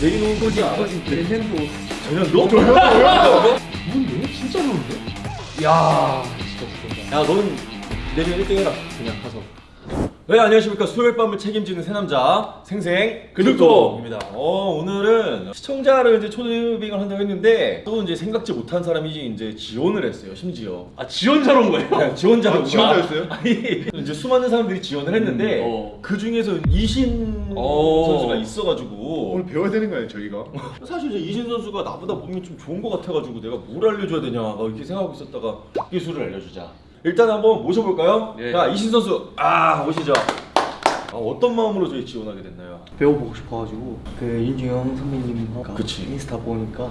내리놓은 거지 알아? 내 핸도 전현도? 뭔데? 진짜 좋은데? 야 진짜 좋다 야 너는 내년 1등 해라 그냥 가서 네 안녕하십니까 수요일 밤을 책임지는 새 남자 생생 근육도입니다 어 오늘은 시청자를 이제 초대빙을 한다고 했는데 또 이제 생각지 못한 사람이 이제 지원을 했어요 심지어 아 지원자로 온 거예요? 네, 지원자로 아, 지원자였어요? 아니 이제 수많은 사람들이 지원을 했는데 음, 어. 그 중에서 이신 어. 있어가지고 오늘 배워야 되는 거 아니에요 저희가? 사실 이제 이신 선수가 나보다 몸이 좀 좋은 것 같아가지고 내가 뭘 알려줘야 되냐 막 이렇게 생각하고 있었다가 기술을 알려주자. 일단 한번 모셔볼까요? 예. 자 이신 선수 아 오시죠. 아, 어떤 마음으로 저희 지원하게 됐나요? 배워보고 싶어가지고 그 윤중영 선배님 그치. 인스타 보니까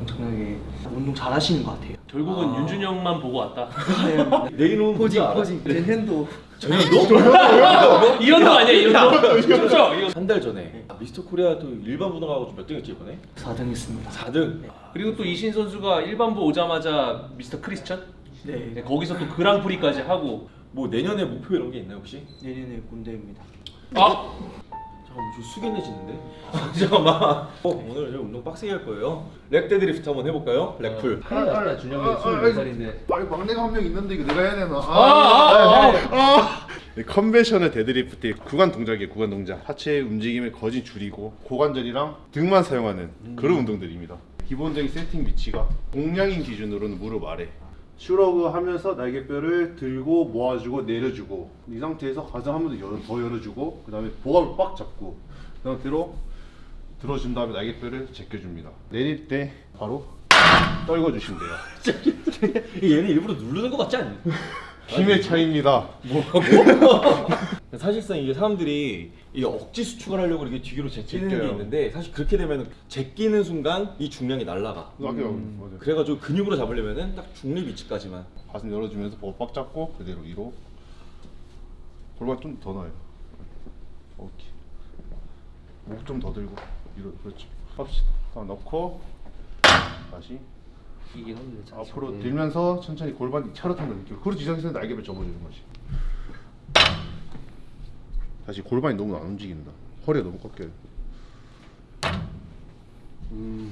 엄청나게 운동 잘 하시는 것 같아요. 결국은 아. 윤준영만 보고 왔다. 내리놓은 포징 알아? 포징 제 핸도 전현도? 이현도 아니야 이현도? 그렇죠. 이거. 한달 전에 아, 미스터 코리아 또 일반 분홍하고 몇 등 했지 이번에? 4등 했습니다. 4등. 그리고 또 이신 선수가 일반부 오자마자 미스터 크리스천? 네, 네, 거기서 또 그랑프리까지 하고 뭐 내년에 목표 이런 게 있나요 혹시? 내년에 군대입니다. 아! 잠깐만 저 숙연해지는데? 잠깐만. 어, 오늘 저 운동 빡세게 할 거예요. rack deadlift 한번 해볼까요? rack pull. 아, 아, 준영이 아, 아, 24살인데. 아, 막내가 한 명 있는데 이거 내가 해야 되나? 아, 아, 아. 네, conventional deadlift의 구간 동작이에요 구간 동작. 하체의 움직임을 거진 줄이고 고관절이랑 등만 사용하는 그런 운동들입니다. 기본적인 세팅 위치가 동양인 기준으로는 무릎 아래 shrug 하면서 날개뼈를 들고 모아주고 내려주고 이 상태에서 가슴 한 번 더 열어, 더 열어주고 그 다음에 복압을 빡 잡고 그 상태로 들어준 다음에 날개뼈를 제껴줍니다 내릴 때 바로 떨궈주시면 돼요 얘는 일부러 누르는 것 같지 않니? 힘의 차이입니다. 사실상 이게 사람들이 이 억지 수축을 하려고 이렇게 뒤로 제끼는 게 제껴요. 있는데 사실 그렇게 되면 제끼는 순간 이 중량이 날라가. 아까 맞아요. 그래가지고 근육으로 잡으려면은 딱 중립 위치까지만. 가슴 열어주면서 복빡 잡고 그대로 위로. 골반 좀더 넣어요. 오케이. 목 좀 더 들고 위로. 그렇죠 합시다. 다 넣고 다시 이긴 한데 참. 앞으로 들면서 천천히 골반이 차렷한 느낌 그렇지 이 상태에서 날개를 접어주는 거지. 다시 골반이 너무 안 움직인다. 허리가 너무 꺾여요.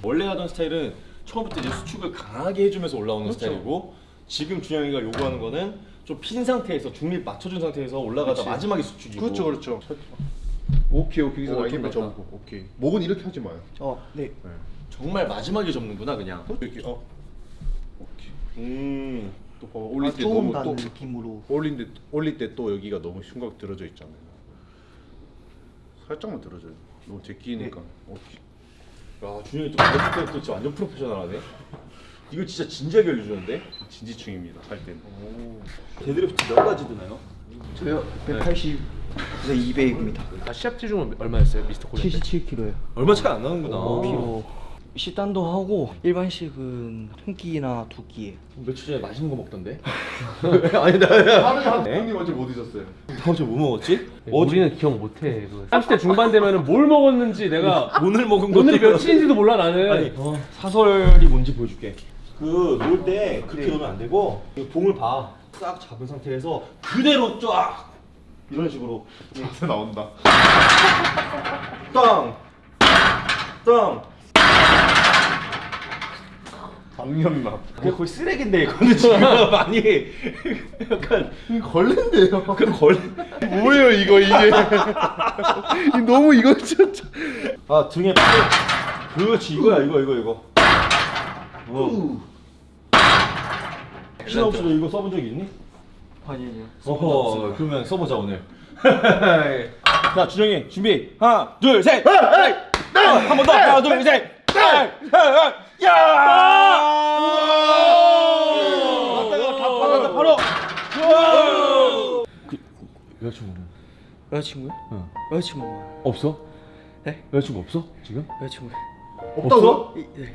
원래 하던 스타일은 처음부터 이제 수축을 강하게 해주면서 올라오는 그렇죠. 스타일이고 지금 준영이가 요구하는 거는 좀 핀 상태에서 중립 맞춰준 상태에서 올라가다 그렇지. 마지막에 수축이고. 그렇죠 그렇죠. 오케이 오케이. 여기서 좀 낫다. 접고. 오케이. 목은 이렇게 하지 마요. 어, 네. 네. 정말 마지막에 접는구나 그냥. 이렇게 어 음또 봐봐 올릴 아, 때 너무 더또 느낌으로 올릴 때 올릴 때 또 여기가 너무 흉곽 들어져 있잖아요. 살짝만 들어줘요. 너무 제 끼니까. 오케이. 야 준영이 또 그래프트 또 진짜 완전 프로페셔널하네 이거 진짜 진지하게 알려주는데 진지충입니다. 할 때는. 데드리프트 몇 가지 드나요? 저요 180에서 200입니다. 아 시합 체중은 얼마였어요 미스터 코리아 때? 77kg요. 얼마 차이 안 나는구나 5kg. 식단도 하고 일반식은 한 끼나 두 끼에. 며칠 전에 맛있는 거 먹던데? 아니 나 하루에 한 네? 형님 어제 뭐 드셨어요? 다음 주에 뭐 먹었지? 우리는 기억 못해. 30대 중반 되면은 뭘 먹었는지 내가 오늘 먹은 것도 오늘이 며칠인지도 몰라 나는. 아니 어, 사설이 뭔지 보여줄게 그놀때 그렇게 놓으면 안 되고 이 봉을 봐 싹 잡은 상태에서 그대로 쫙 이런 식으로 자세 나온다. 땅! 땅! 방염나. 그게 거의 쓰레기인데 이거는 지금 많이 약간 걸렌데요. 그 걸... 뭐예요 이거 이게? 이 너무 이거 진짜. 아 등에 빡 그렇지 이거야 이거 이거 이거 어. 신호 없이도 이거 써본 적 있니? 아니요. 어허 그러면 써보자 오늘 자 준영이 준비 하나 둘 셋 한번 더 하나 둘 셋 야! 왔다가 다 받았다 바로 그 여자친구는 여자친구요? 응. 여자친구 없어? 네? 여자친구 없어 지금? 여자친구. 없다고? 이- 네.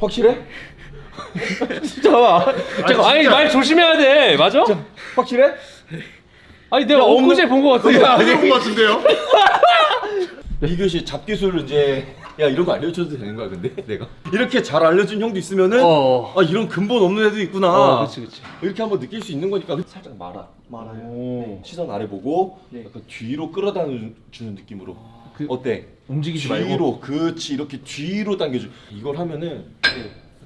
확실해? 진짜. 잠깐 아니 말 조심해야 돼. 맞아? 확실해? 아니 내가 엊그제 본 거 같은데. 아닌 것 같은데요? 이것이 잡기술 이제 야 이런 거 알려줘도 되는 거야 근데 내가 이렇게 잘 알려준 형도 있으면은 어. 아 이런 근본 없는 애도 있구나 어, 그렇지 그렇지. 이렇게 한번 느낄 수 있는 거니까 살짝 말아 말아요. 오. 시선 아래 보고 네. 약간 뒤로 끌어다 주는 느낌으로 그 어때? 움직이지 말고. 뒤로 그치 이렇게 뒤로 당겨줘 이걸 하면은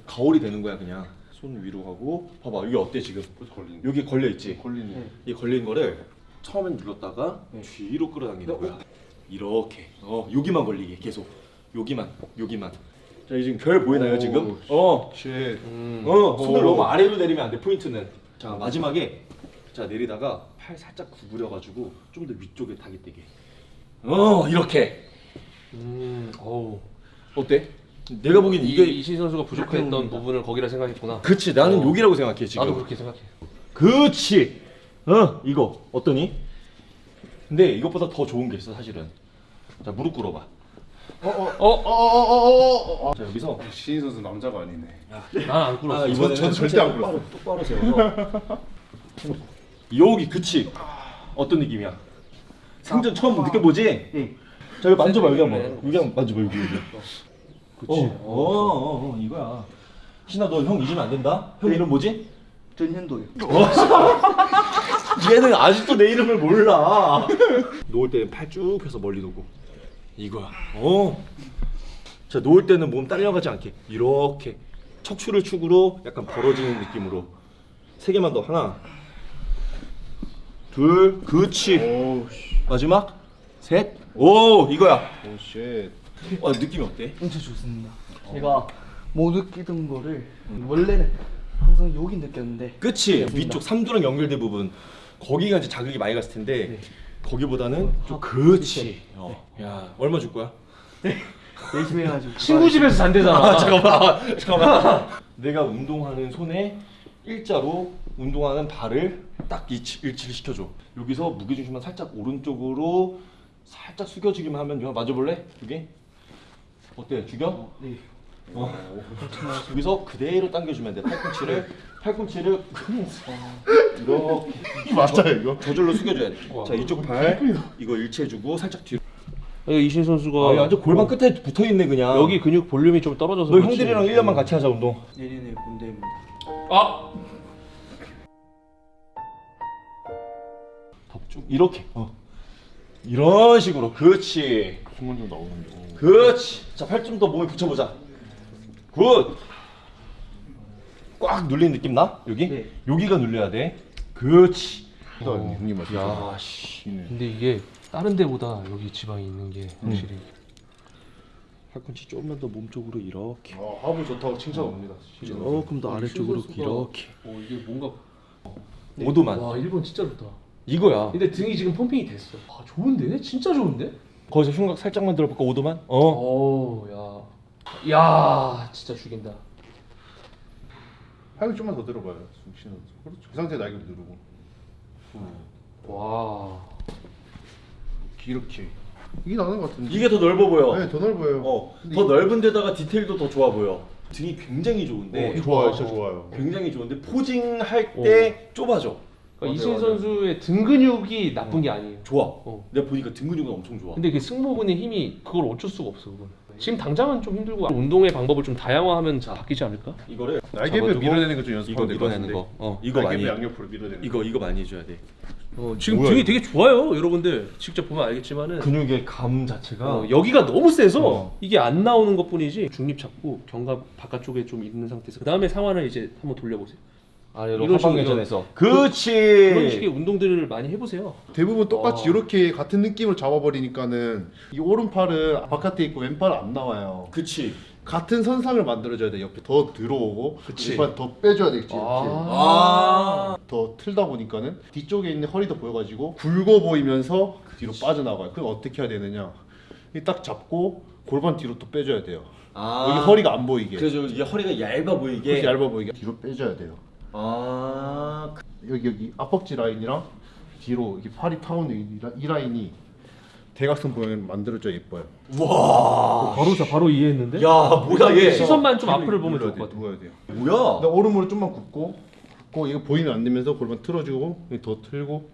가오리 되는 거야 그냥 손 위로 하고 봐봐 여기 어때 지금 걸리는 여기 걸려 있지 걸리네. 이 걸린 거를 처음엔 눌렀다가 뒤로 끌어당기는 거야 이렇게 어 여기만 걸리게 계속 여기만 여기만 자 이제 지금 별 보이나요 오, 지금 어 shit. 음. 어, 손을 오. 너무 아래로 내리면 안 돼. 포인트는. 자, 마지막에 자, 내리다가 팔 살짝 구부려 가지고 좀 더 위쪽에 타기 되게. 어, 이렇게. 음. 어우. 어때? 내가 보기엔 이게 이신 선수가 부족했던 부분을 거기라 생각했구나. 그치. 나는 어. 여기라고 생각해, 지금. 나도 그렇게 생각해. 그치. 어, 이거 어떠니? 근데 이것보다 더 좋은 게 있어, 사실은. 자, 무릎 꿇어 봐. 어? 어어어어어. 자, 여기서 신인 선수 남자가 아니네. 난안 꿇었어. 아, 이번에는 저도 절대 안 똑바로, 똑바로 세워서 여기 그치 어떤 느낌이야? 생전 처음 느껴보지? 응 자 여기 만져봐 여기 한번 여기 한번 만져봐 여기 여기 그치. 어, 어, 어, 어 이거야 신아 너 형 잊으면 안 된다? 형 이름 뭐지? 전현도요. 얘는 아직도 내 이름을 몰라 놓을 때는 팔 쭉 펴서 멀리 놓고 이거야 어. 자 놓을 때는 몸 딸려가지 않게 이렇게 척추를 축으로 약간 벌어지는 느낌으로 세 개만 더 하나 둘 그치 오우 씨. 마지막 셋 오 이거야 오 shit. 어 느낌이 어때? 엄청 좋습니다. 제가 못 느끼던 거를 원래는 항상 여기 느꼈는데 그치 위쪽 삼두랑 연결된 부분 거기가 이제 자극이 많이 갔을 텐데 거기보다는 좀 그치 어. 야 얼마 줄 거야? 열심히 해가지고 친구 집에서 잔대잖아. 아 잠깐만 잠깐만 내가 운동하는 손에 일자로 운동하는 발을 딱 일치, 일치를 시켜줘 여기서 무게중심만 살짝 오른쪽으로 살짝 숙여주기만 하면 이거 맞아볼래? 여기? 어때? 죽여? 네. 어. 여기서 그대로 당겨주면 돼 팔꿈치를 팔꿈치를 이렇게 맞아요 이거? 저절로 숙여줘야 돼 자 이쪽 발 이거 일치해주고 살짝 뒤로 여기 이신 선수가 아 완전 골반 끝에 붙어 있네 그냥 여기 근육 볼륨이 좀 떨어져서 너 그렇지. 형들이랑 1년만 같이 하자 운동 내년에 군대입니다. 아 덥쭉 이렇게 어. 이런 식으로 그렇지 숨은 좀 나오는데. 오. 그렇지 자 팔 좀 더 몸에 붙여보자 good 꽉 눌린 느낌 나? 여기? 네. 여기가 눌려야 돼 그렇지 어, 형님 맞죠? 야 씨 근데 이게 다른 데보다 여기 지방이 있는 게 확실히 팔꿈치 조금만 더 몸쪽으로 이렇게 아 하부 좋다고 칭찬 옵니다. 조금 더 아래쪽으로 이렇게 오 이게 뭔가 오도만 와 일본 진짜 좋다. 이거야 근데 등이 지금 펌핑이 됐어. 아 좋은데? 진짜 좋은데? 거기서 흉곽 살짝만 들어볼까 오도만? 어 오, 야. 야, 진짜 죽인다. 팔을 좀만 더 들어봐요. 신인 선수. 그렇죠. 그 상태 날개 누르고. 와. 이렇게. 이게 나는 것 같은데. 이게 더 넓어 보여 네, 더 넓어요. 어, 더 이- 넓은 데다가 디테일도 더 좋아 보여 등이 굉장히 좋은데 어, 좋아요, 진짜 좋아요. 굉장히 좋은데 포징할 때 좁아져 그러니까 이신 선수의 등 근육이 나쁜 게 아니에요. 좋아 어. 내가 보니까 등 근육은 엄청 좋아 근데 그 승모근의 힘이 그걸 어쩔 수가 없어 그건. 지금 당장은 좀 힘들고 운동의 방법을 좀 다양화하면 바뀌지 않을까? 이거를 날개뼈 잡아주고 밀어내는 거좀 이거 연습하면 될것 같은데. 거 어, 이거 많이 날개뼈 양옆으로 밀어내는. 이거 이거 많이 해줘야 돼 어, 지금 뭐야, 등이 이거? 되게 좋아요, 여러분들. 직접 보면 알겠지만은 근육의 감 자체가 어, 여기가 너무 세서 어. 이게 안 나오는 것 뿐이지 중립 잡고 견갑 바깥쪽에 좀 있는 상태에서 그 다음에 상완을 이제 한번 돌려보세요. 아래로 이런 식으로 그렇지 그런 식의 운동들을 많이 해보세요. 대부분 똑같이 어. 이렇게 같은 느낌을 잡아버리니까는 이 오른팔은 바깥에 있고 왼팔은 안 나와요. 그치 같은 선상을 만들어줘야 돼. 옆에 더 들어오고 그치. 왼팔 더 빼줘야 되겠지. 이렇게. 아더 틀다 보니까는 뒤쪽에 있는 허리도 보여가지고 굵어 보이면서 뒤로 빠져나가요. 그럼 어떻게 해야 되느냐? 이딱 잡고 골반 뒤로 또 빼줘야 돼요. 아. 여기 허리가 안 보이게. 그래서 이게 허리가 얇아 보이게 얇아 보이게 뒤로 빼줘야 돼요. 아 여기 여기 앞벅지 라인이랑 뒤로 이렇게 팔이 타오는 이, 라- 라인이 대각선 모양을 만들어줘야 예뻐요. 와. 바로 자 바로 이해했는데? 야 뭐야 얘 시선만 좀 앞을 보면 좋을 것 같아. 돼요. 뭐야 근데 오른무릎 좀만 굽고 굽고 이거 보이면 안 되면서 골반 틀어주고 더 틀고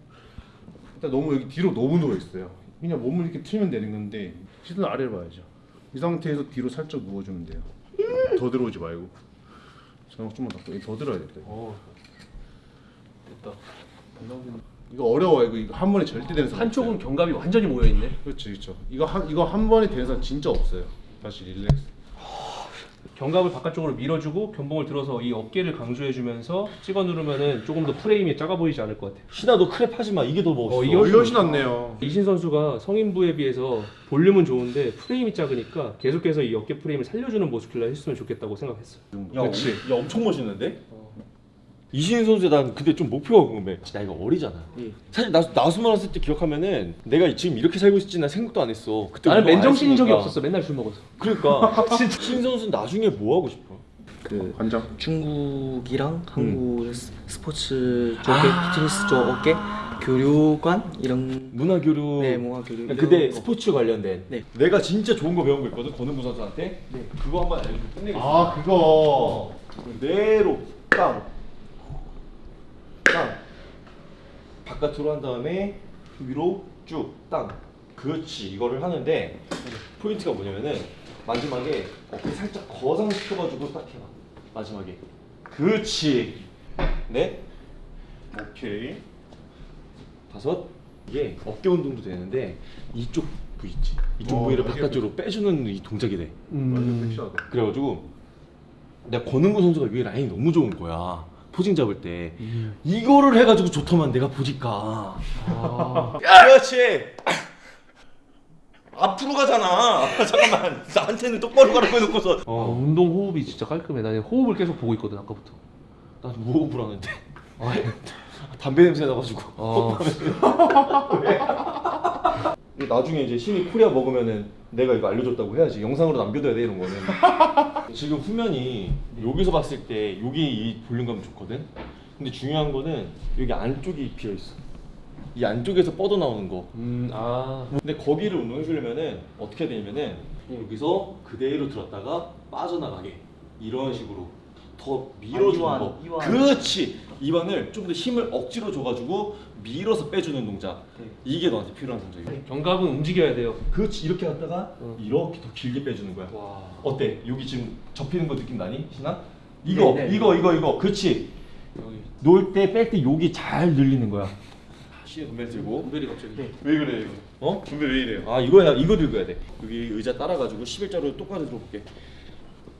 일단 너무 여기 뒤로 너무 누워 있어요. 그냥 몸을 이렇게 틀면 되는 건데 시선 아래를 봐야죠. 이 상태에서 뒤로 살짝 누워주면 돼요. 더 들어오지 말고. 자막 좀만 더, 더 들어야 돼. 어. 됐다. 이거 어려워요. 이거, 이거 한 번에 절대 되는 사람 한쪽은 없어요. 견갑이 완전히 모여 있네. 그렇죠, 그렇죠. 이거 한 이거 한 번에 되는 사람 진짜 없어요. 다시 relax. 견갑을 바깥쪽으로 밀어주고 견봉을 들어서 이 어깨를 강조해주면서 찍어 누르면은 조금 더 프레임이 작아 보이지 않을 것 같아. 신아 너 crab 하지 마. 이게 더 멋있어. 어, 이게 어, 훨씬 훨씬 낫네요. 이신 선수가 성인부에 비해서 볼륨은 좋은데 프레임이 작으니까 계속해서 이 어깨 프레임을 살려주는 muscular 했으면 좋겠다고 생각했어. 야, 그치. 야 엄청 멋있는데? 이신 선수 난 근데 좀 목표가 궁금해. 나이가 어리잖아. 사실 나 나스만 왔을 때 기억하면은 내가 지금 이렇게 살고 있을지 난 생각도 안 했어. 그때 나는 맨정신인 적이. 없었어. 맨날 술 먹어서. 그러니까 진짜 신 선수 는 나중에 뭐 하고 싶어? 그 관장. 중국이랑 한국 스- 스포츠 쪽에 피트니스 쪽 어깨 교류관 이런 문화 교류. 네 문화 교류 거. 스포츠 관련된. 네. 내가 진짜 좋은 거 배운 거 있거든. 권은구 선수한테. 네. 그거 한번 알려주고 끝내겠어. 아 그거. 그대로 땅. 땅. 바깥으로 한 다음에 위로 쭉 땅. 그렇지. 이거를 하는데 포인트가 뭐냐면은 마지막에 어깨 살짝 거상시켜가지고 딱 해봐. 마지막에. 그렇지. 네. 오케이. 다섯. 이게 어깨 운동도 되는데 이쪽 부위 있지. 이쪽 어, 부위를 어깨 바깥으로 빼주는 이 동작이 돼. 섹시하다. 그래가지고 내가 권은구 선수가 위에 라인이 너무 좋은 거야 posing 잡을 때 이거를 해가지고 좋더만 내가 보니까. 아, 그렇지. 앞으로 가잖아. 잠깐만. 나한테는 똑바로 가라고 해놓고서. 어, 운동 호흡이 진짜 깔끔해. 나는 호흡을 계속 보고 있거든 아까부터. 난 무호흡을 하는데. 담배 냄새 나가지고. 아, 나중에 이제 신이 코리아 먹으면은 내가 이거 알려줬다고 해야지. 영상으로 남겨둬야 돼 이런 거는. 지금 후면이 여기서 봤을 때 여기 이 볼륨감 좋거든? 근데 중요한 거는 여기 안쪽이 비어 있어. 이 안쪽에서 뻗어 나오는 거. 음, 아, 근데 거기를 운동해 주려면은 어떻게 되냐면은 여기서 그대로 들었다가 빠져나가게. 이런 식으로 더 밀어주는 이완, 거 이완. 그렇지 이완을 좀 더 힘을 억지로 줘가지고 밀어서 빼주는 동작 네. 이게 너한테 필요한 동작이야 견갑은 움직여야 돼요. 그렇지 이렇게 갔다가 응. 이렇게 더 길게 빼주는 거야 와, 어때 여기 지금 접히는 거 느낌 나니 신아? 이거 네, 네. 이거 이거 이거 그렇지 여기 놓을 때뺄 때 여기 잘 늘리는 거야 덤벨 들고 분별이 갑자기. 네. 왜 그래 이거? 어? 준비 왜 이래요? 아 이거야 이거 들고 해야 돼 여기 의자 따라가지고 11자로 똑바로 들어볼게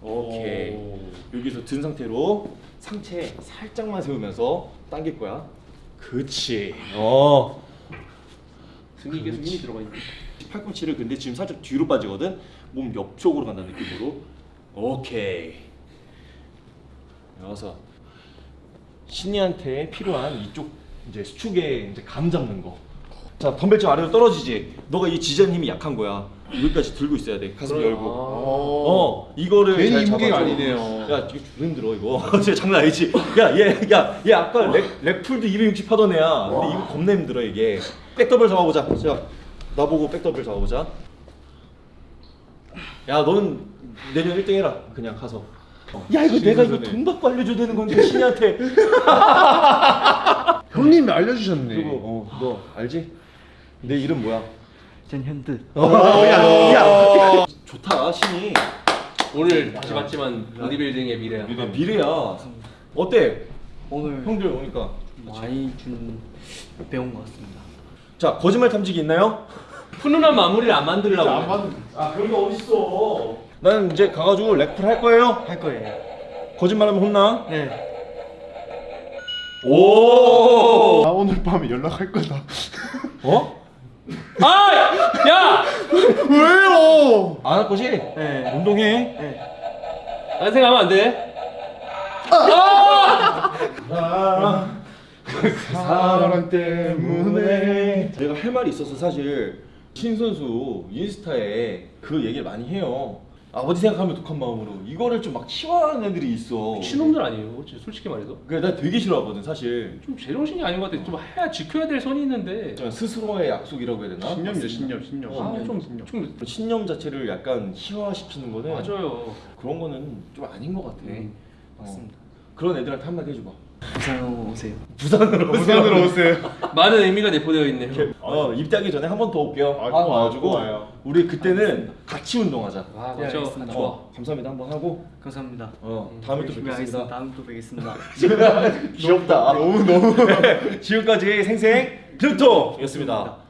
오케이 오. 여기서 든 상태로 상체 살짝만 세우면서 당길 거야 그치 어 등이 계속 힘이 들어가 있네. 팔꿈치를 근데 지금 살짝 뒤로 빠지거든 몸 옆쪽으로 간다는 느낌으로 오케이 여섯 신이한테 필요한 이쪽 이제 수축에 이제 감 잡는 거. 자 덤벨 아래로 떨어지지. 너가 이 지전 힘이 약한 거야. 여기까지 들고 있어야 돼. 가슴 그래, 열고. 아. 어 이거를 괜히 무게가. 아니네요. 야 이거 힘들어 이거. 진짜 장난 아니지. 야얘야얘 아까 rack rack pull도 260 하던 애야. 근데 이거 겁나 힘들어 이게. 백더블 잡아보자. 자 나보고 백더블 잡아보자. 야 너는 내년 1등 해라. 그냥 가서. 야 이거 내가 이거 돈 받고 알려줘야 되는 건데 신이한테. 형님이 알려주셨네. 그리고 어, 너 알지? 내 이름 뭐야? 전 현드 야, 야. 좋다 신이. 오늘 다시 봤지만 보디빌딩의 미래야. 아, 미래야. 어때? 오늘 형들 오니까. 많이 준 배운 것 같습니다 자 거짓말 탐지기 있나요? 훈훈한 마무리를 안 만들려고. 안. 받는. 아 그런 거 어딨어? 나는 이제 가가지고 렉풀 할 거예요. 할 거예요 거짓말하면 혼나. 네 오. 나 오늘 밤에 연락할 거다. 어? 아, 야, 왜요? 안 할 거지? 네. 운동해. 네. 딴 생각하면 안 돼. 사랑 때문에. 내가 할 말이 있어서 사실 신 선수 인스타에 그 얘기를 많이 해요. 아버지 생각하면 독한 마음으로 이거를 좀막 치환하는 애들이 있어. 신놈들 아니에요, 진짜 솔직히 말해서. 그래 나 되게 싫어하거든 사실. 좀 제정신이 아닌 것 같아. 좀 해야 지켜야 될 선이 있는데. 좀 스스로의 약속이라고 해야 되나? 신념이죠 신념 신념. 아, 신념, 좀, 신념. 좀 신념 자체를 약간 희화시키는 거는 맞아요. 그런 거는 좀 아닌 것 같아. 음, 어. 맞습니다 그런 애들한테 한마디 해줘봐. 부산 오세요 부산으로 부산으로 오세요. 많은 의미가 내포되어 있네요. 어 입대하기 전에 한 번 더 올게요. 아, 한꼭번 와가지고. 우리 그때는 같이 운동하자. 아, 네, 맞죠. 알겠습니다. 좋아. 어, 감사합니다 한번 하고 감사합니다 어 다음에 또 열심히 뵙겠습니다. 다음에 또 뵙겠습니다 귀엽다. 너무 너무. 지금까지 생생 필통이었습니다.